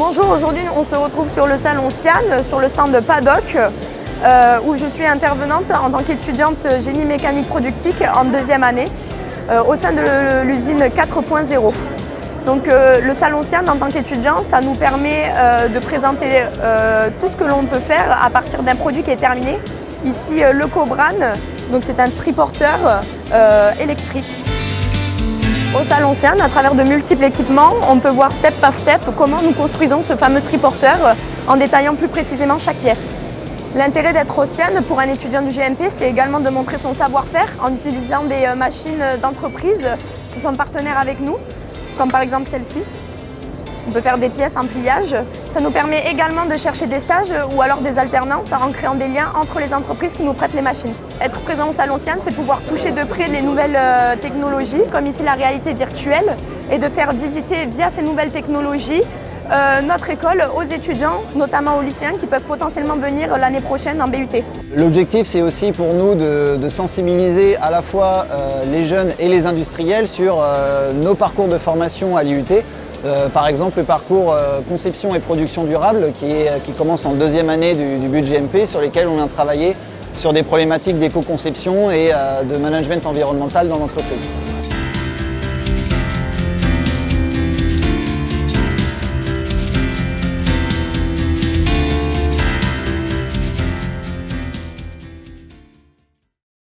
bonjour, aujourd'hui on se retrouve sur le salon Sian, sur le stand de Paddock, euh, où je suis intervenante en tant qu'étudiante génie mécanique productique en deuxième année, euh, au sein de l'usine 4.0. Donc euh, le salon Sian en tant qu'étudiant, ça nous permet de présenter tout ce que l'on peut faire à partir d'un produit qui est terminé. Ici le Cobran, donc c'est un triporteur électrique. Au Salon à travers de multiples équipements, on peut voir step par step comment nous construisons ce fameux triporteur en détaillant plus précisément chaque pièce. L'intérêt d'être au Sian pour un étudiant du GMP, c'est également de montrer son savoir-faire en utilisant des euh, machines d'entreprise qui sont partenaires avec nous, comme par exemple celle-ci. On peut faire des pièces en pliage. Ça nous permet également de chercher des stages ou alors des alternances en créant des liens entre les entreprises qui nous prêtent les machines. Être présent au Salon Sian, c'est pouvoir toucher de près les nouvelles euh, technologies, comme ici la réalité virtuelle, et de faire visiter via ces nouvelles technologies euh, notre école aux étudiants, notamment aux lycéens qui peuvent potentiellement venir l'année prochaine en BUT. L'objectif c'est aussi pour nous de, sensibiliser à la fois euh, les jeunes et les industriels sur nos parcours de formation à l'IUT euh, par exemple, le parcours euh, conception et production durable qui, commence en deuxième année du, budget MP sur lesquels on vient travailler sur des problématiques d'éco-conception et euh, de management environnemental dans l'entreprise.